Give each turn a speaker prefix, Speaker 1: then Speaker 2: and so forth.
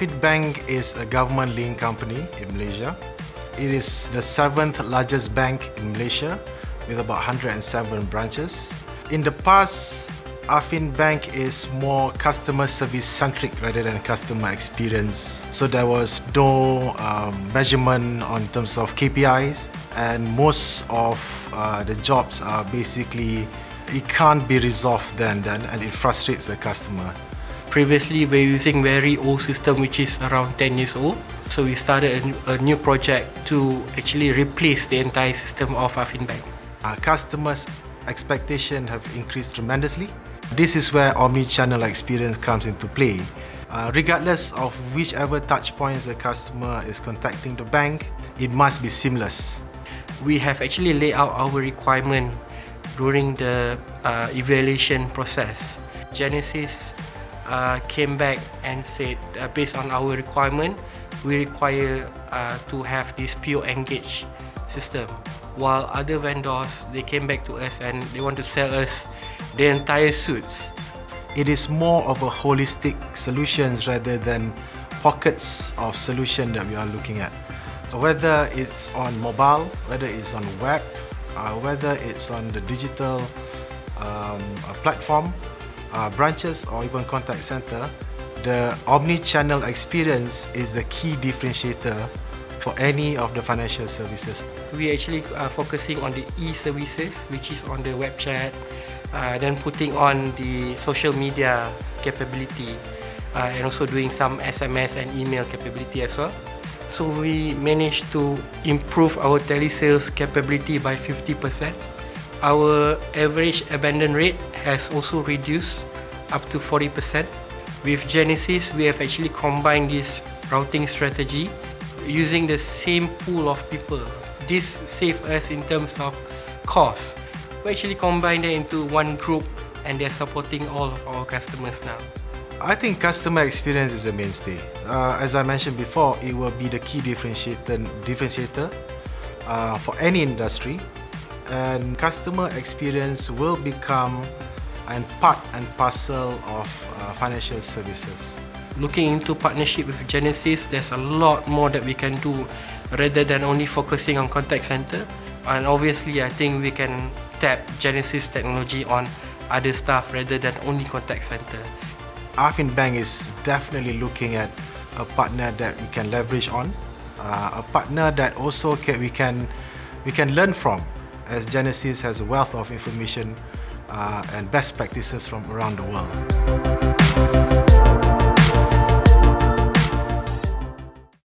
Speaker 1: Affin Bank is a government-linked company in Malaysia. It is the seventh largest bank in Malaysia with about 107 branches. In the past, Affin Bank is more customer service centric rather than customer experience. So there was no um, measurement on terms of KPIs and most of uh, the jobs are basically it can't be resolved then, then and it frustrates the customer.
Speaker 2: Previously, we're using very old system which is around 10 years old. So we started a, a new project to actually replace the entire system of Affin Bank.
Speaker 1: Our customers' expectations have increased tremendously. This is where omni-channel experience comes into play. Uh, regardless of whichever touch points the customer is contacting the bank, it must be seamless.
Speaker 2: We have actually laid out our requirement during the uh, evaluation process. Genesys uh, came back and said, uh, based on our requirement, we require uh, to have this PureEngage system. While other vendors, they came back to us and they want to sell us the entire suits.
Speaker 1: It is more of a holistic solutions rather than pockets of solution that we are looking at. Whether it's on mobile, whether it's on web, uh, whether it's on the digital um, platform, uh, branches or even contact center, the omni-channel experience is the key differentiator for any of the financial services.
Speaker 2: We actually are focusing on the e-services, which is on the web chat, uh, then putting on the social media capability, uh, and also doing some SMS and email capability as well. So we managed to improve our telesales capability by 50%. Our average abandon rate has also reduced up to 40%. With Genesys, we have actually combined this routing strategy using the same pool of people. This saved us in terms of cost. We actually combined it into one group and they're supporting all of our customers now.
Speaker 1: I think customer experience is a mainstay. Uh, as I mentioned before, it will be the key differentiator, differentiator uh, for any industry and customer experience will become and part and parcel of uh, financial services.
Speaker 2: Looking into partnership with Genesys, there's a lot more that we can do rather than only focusing on contact center. And obviously, I think we can tap Genesys technology on other stuff rather than only contact center.
Speaker 1: Affin Bank is definitely looking at a partner that we can leverage on, uh, a partner that also can, we can we can learn from, as Genesys has a wealth of information uh, and best practices from around the world.